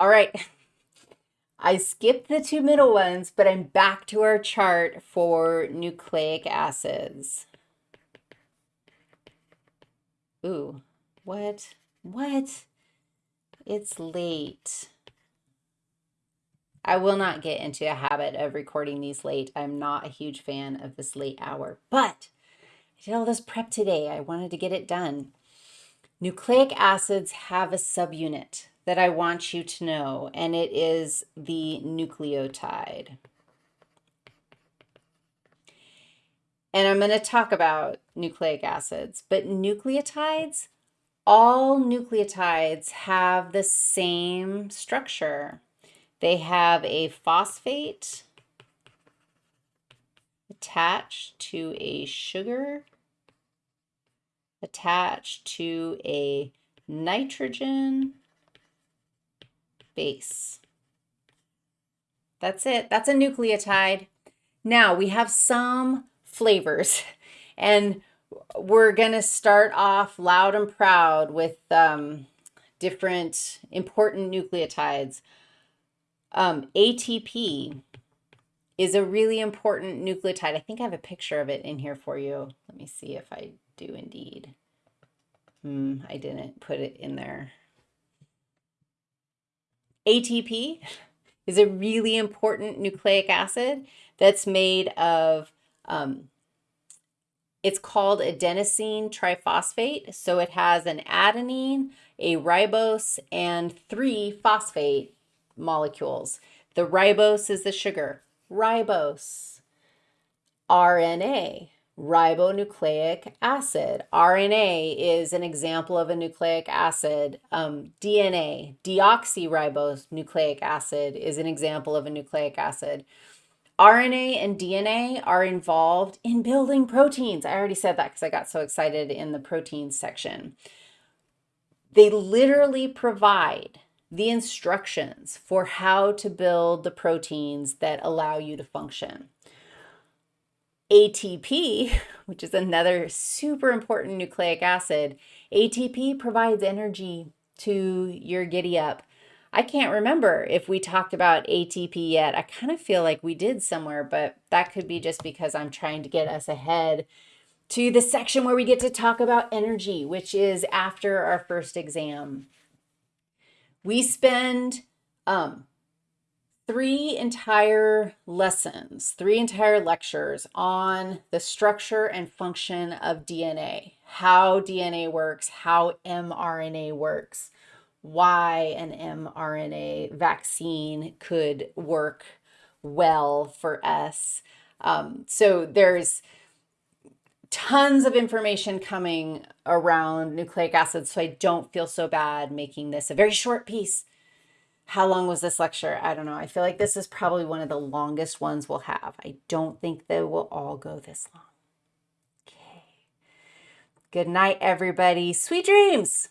All right. I skipped the two middle ones, but I'm back to our chart for nucleic acids. Ooh, what? What? It's late. I will not get into a habit of recording these late. I'm not a huge fan of this late hour, but I did all this prep today. I wanted to get it done. Nucleic acids have a subunit that I want you to know, and it is the nucleotide. And I'm going to talk about nucleic acids, but nucleotides, all nucleotides have the same structure. They have a phosphate attached to a sugar attached to a nitrogen base. That's it. That's a nucleotide. Now we have some flavors and we're going to start off loud and proud with um, different important nucleotides. Um, ATP is a really important nucleotide. I think I have a picture of it in here for you. Let me see if I do indeed. Hmm, I didn't put it in there. ATP is a really important nucleic acid that's made of, um, it's called adenosine triphosphate. So it has an adenine, a ribose, and three phosphate molecules. The ribose is the sugar. Ribose. RNA ribonucleic acid. RNA is an example of a nucleic acid. Um, DNA, deoxyribose nucleic acid, is an example of a nucleic acid. RNA and DNA are involved in building proteins. I already said that because I got so excited in the proteins section. They literally provide the instructions for how to build the proteins that allow you to function. ATP, which is another super important nucleic acid, ATP provides energy to your giddy up. I can't remember if we talked about ATP yet. I kind of feel like we did somewhere, but that could be just because I'm trying to get us ahead to the section where we get to talk about energy, which is after our first exam. We spend um, three entire lessons, three entire lectures on the structure and function of DNA, how DNA works, how mRNA works, why an mRNA vaccine could work well for us. Um, so there's tons of information coming around nucleic acids, so I don't feel so bad making this a very short piece how long was this lecture? I don't know. I feel like this is probably one of the longest ones we'll have. I don't think they will all go this long. Okay. Good night, everybody. Sweet dreams.